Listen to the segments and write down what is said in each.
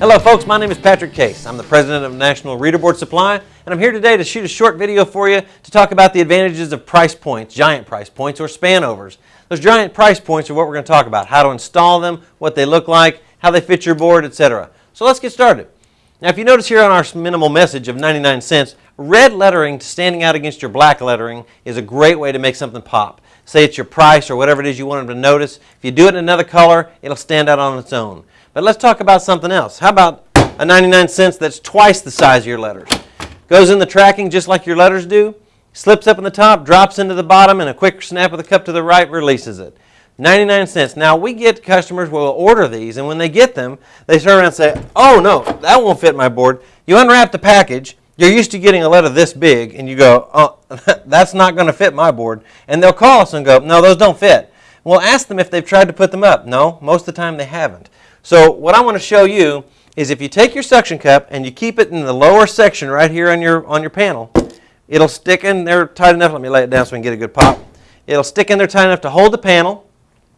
Hello folks, my name is Patrick Case. I'm the president of National Reader Board Supply, and I'm here today to shoot a short video for you to talk about the advantages of price points, giant price points, or span overs. Those giant price points are what we're going to talk about, how to install them, what they look like, how they fit your board, etc. So let's get started. Now if you notice here on our minimal message of 99 cents, red lettering standing out against your black lettering is a great way to make something pop. Say it's your price or whatever it is you want them to notice. If you do it in another color, it'll stand out on its own. But let's talk about something else. How about a 99 cents that's twice the size of your letters? Goes in the tracking just like your letters do, slips up in the top, drops into the bottom, and a quick snap of the cup to the right releases it. 99 cents. Now we get customers will order these and when they get them, they turn around and say, oh no, that won't fit my board. You unwrap the package, you're used to getting a letter this big and you go, oh, that's not going to fit my board. And they'll call us and go, no, those don't fit. We'll ask them if they've tried to put them up. No, most of the time they haven't. So what I want to show you is if you take your suction cup and you keep it in the lower section right here on your, on your panel, it'll stick in there tight enough. Let me lay it down so we can get a good pop. It'll stick in there tight enough to hold the panel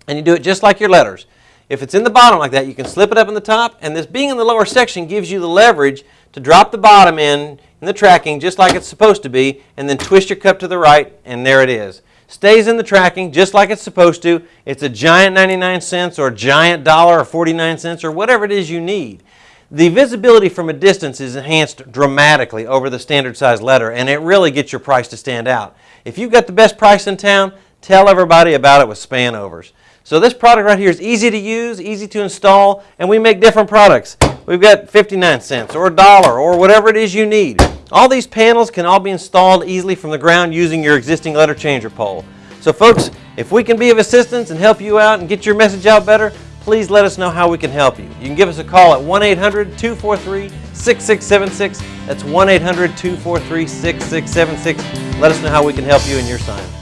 and you do it just like your letters. If it's in the bottom like that, you can slip it up in the top and this being in the lower section gives you the leverage to drop the bottom in in the tracking just like it's supposed to be and then twist your cup to the right and there it is stays in the tracking just like it's supposed to. It's a giant 99 cents or a giant dollar or 49 cents or whatever it is you need. The visibility from a distance is enhanced dramatically over the standard size letter and it really gets your price to stand out. If you've got the best price in town, tell everybody about it with span overs. So this product right here is easy to use, easy to install, and we make different products. We've got 59 cents or a dollar or whatever it is you need. All these panels can all be installed easily from the ground using your existing letter changer pole. So folks, if we can be of assistance and help you out and get your message out better, please let us know how we can help you. You can give us a call at 1-800-243-6676. That's 1-800-243-6676. Let us know how we can help you in your sign.